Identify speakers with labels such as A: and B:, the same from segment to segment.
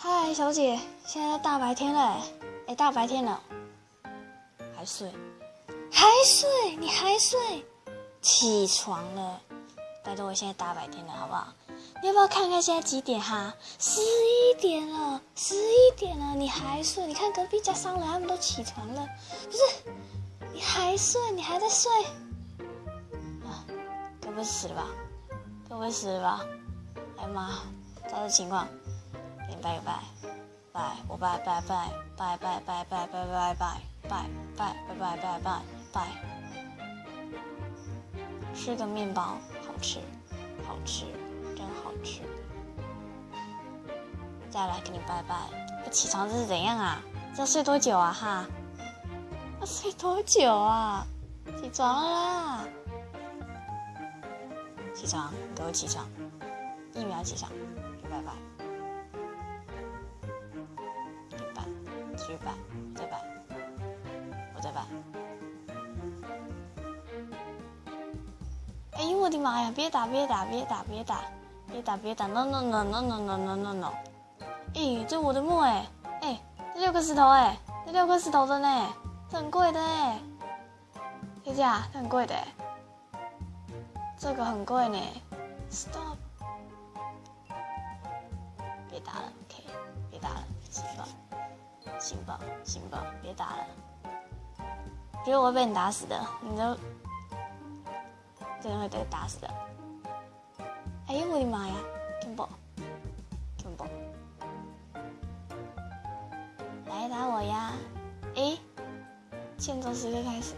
A: 嗨，小姐，现在大白天了，哎、大白天了，还睡，还睡，你还睡？起床了，拜托，我现在大白天了，好不好？你要不要看看现在几点哈？十一点了，十一点了，你还睡？你看隔壁家商人他们都起床了，不是？你还睡？你还在睡？啊，该不会死了吧？该不会死了吧？哎呀妈，照这情况，拜拜，拜，我拜拜拜拜拜拜拜拜拜拜拜拜拜拜拜拜拜，吃个面包，好吃，好吃。真好吃，再来给你拜拜。不起床这是怎样啊？这要睡多久啊？哈，要睡多久啊？起床啦！起床，给我起床！一秒起床，拜拜，继续拜，再拜，我再拜。哎呦我的妈呀！别打，别打，别打，别打！别打别打，no no no no no no no no no！哎，这我的墓哎哎，这六颗石头哎，这六颗石头的呢，这很贵的哎，姐姐啊，这很贵的哎，这个很贵呢，stop！别打了，OK，别打了，行吧，行吧，行吧，别打了，觉得我会被你打死的，你都真的会被打死的。哎呦我的妈呀！Kimbo，Kimbo，来打我呀！哎，欠揍时刻开始。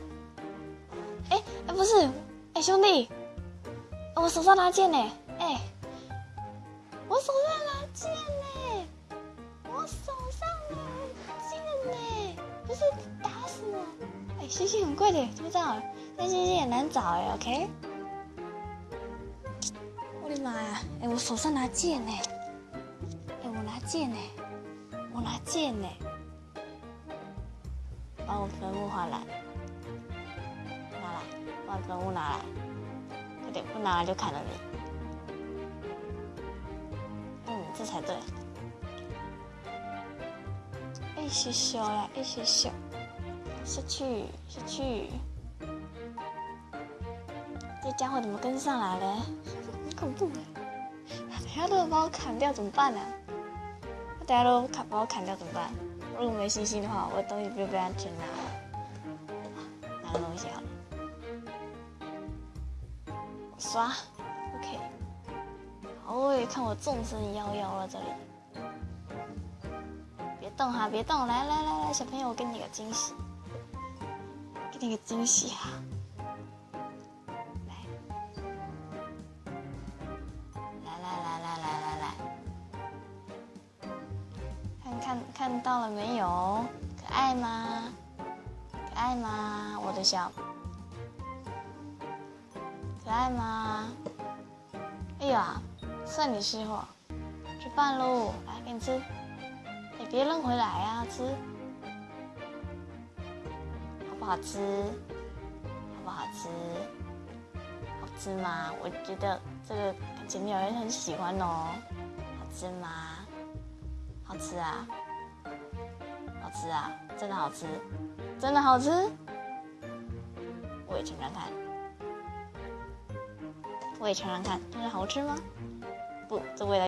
A: 哎哎不是，哎兄弟，我手上拿剑呢！哎，我手上打死我！哎，星星很贵的，知不知道？但星星也难找哎，OK。我的妈呀！哎，我手上拿剑呢！哎，我拿剑呢！我拿剑呢！把我坟墓还来！拿来，把坟墓拿来！快点，不拿来就砍了你！嗯，这才对。哎，羞羞呀！一起修！下去，下去！这家伙怎么跟上来了？很恐怖！等下都把我砍掉怎么办呢？他等下都砍把我砍掉怎么办？如果没信心的话，我的东西不就被他全拿了？拿个东西好了，刷，OK。好，我也看我纵身夭夭了这里。动哈，别动！来来来来，小朋友，我给你个惊喜，给你个惊喜哈！看看到了没有？可爱吗？可爱吗？我的小，可爱吗？哎呀，算你识货，吃饭喽！来，给你吃。别扔回来呀，吃。好不好吃？好不好吃？好吃吗？我觉得这个前面有人很喜欢哦。好吃吗？好吃啊，好吃啊，真的好吃，真的好吃。我也尝尝看，我也尝尝看，真的好吃吗？不，这味道。